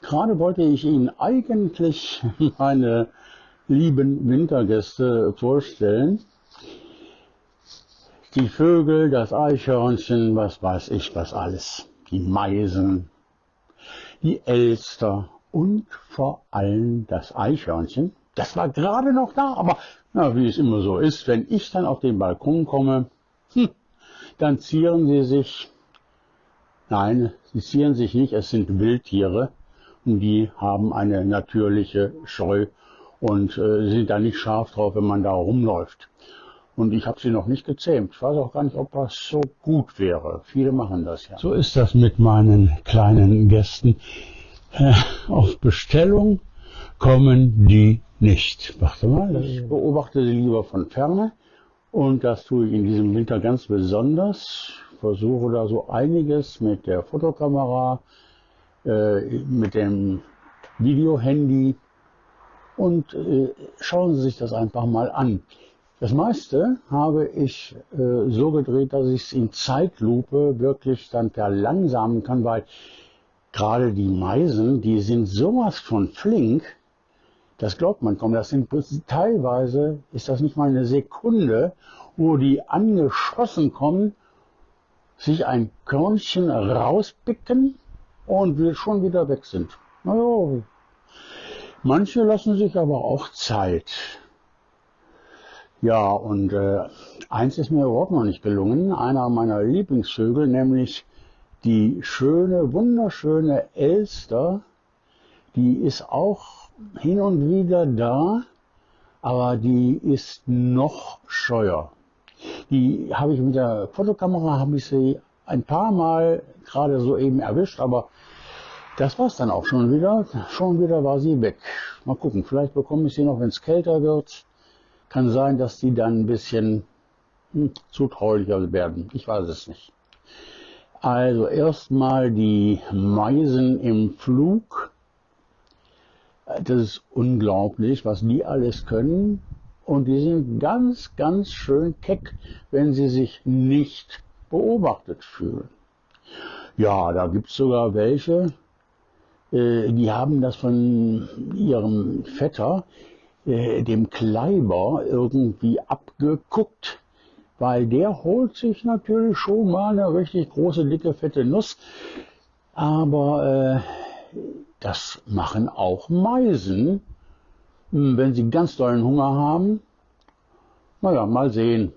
Gerade wollte ich Ihnen eigentlich meine lieben Wintergäste vorstellen. Die Vögel, das Eichhörnchen, was weiß ich, was alles. Die Meisen, die Elster und vor allem das Eichhörnchen. Das war gerade noch da, aber na, wie es immer so ist, wenn ich dann auf den Balkon komme, hm, dann zieren sie sich. Nein, sie zieren sich nicht, es sind Wildtiere und die haben eine natürliche Scheu und äh, sind da nicht scharf drauf, wenn man da rumläuft. Und ich habe sie noch nicht gezähmt. Ich weiß auch gar nicht, ob das so gut wäre. Viele machen das ja. So ist das mit meinen kleinen Gästen. Äh, auf Bestellung kommen die nicht. Warte mal, ich beobachte sie lieber von ferne. Und das tue ich in diesem Winter ganz besonders. Versuche da so einiges mit der Fotokamera, äh, mit dem Videohandy und äh, schauen Sie sich das einfach mal an. Das meiste habe ich äh, so gedreht, dass ich es in Zeitlupe wirklich dann verlangsamen kann, weil gerade die Meisen, die sind sowas von flink, das glaubt man kaum. Das sind teilweise ist das nicht mal eine Sekunde, wo die angeschossen kommen, sich ein Körnchen rauspicken und wir schon wieder weg sind. Naja, manche lassen sich aber auch Zeit. Ja, und äh, eins ist mir überhaupt noch nicht gelungen. Einer meiner Lieblingsvögel, nämlich die schöne, wunderschöne Elster, die ist auch hin und wieder da, aber die ist noch scheuer. Die habe ich mit der Fotokamera, habe ich sie ein paar Mal gerade so eben erwischt, aber das war es dann auch schon wieder. Schon wieder war sie weg. Mal gucken, vielleicht bekomme ich sie noch, wenn es kälter wird. Kann sein, dass die dann ein bisschen hm, zutraulicher werden. Ich weiß es nicht. Also erstmal die Meisen im Flug. Das ist unglaublich, was die alles können. Und die sind ganz, ganz schön keck, wenn sie sich nicht beobachtet fühlen. Ja, da gibt's sogar welche, äh, die haben das von ihrem Vetter, äh, dem Kleiber, irgendwie abgeguckt, weil der holt sich natürlich schon mal eine richtig große, dicke, fette Nuss. Aber äh, das machen auch Meisen, hm, wenn sie ganz dollen Hunger haben. Naja, mal sehen.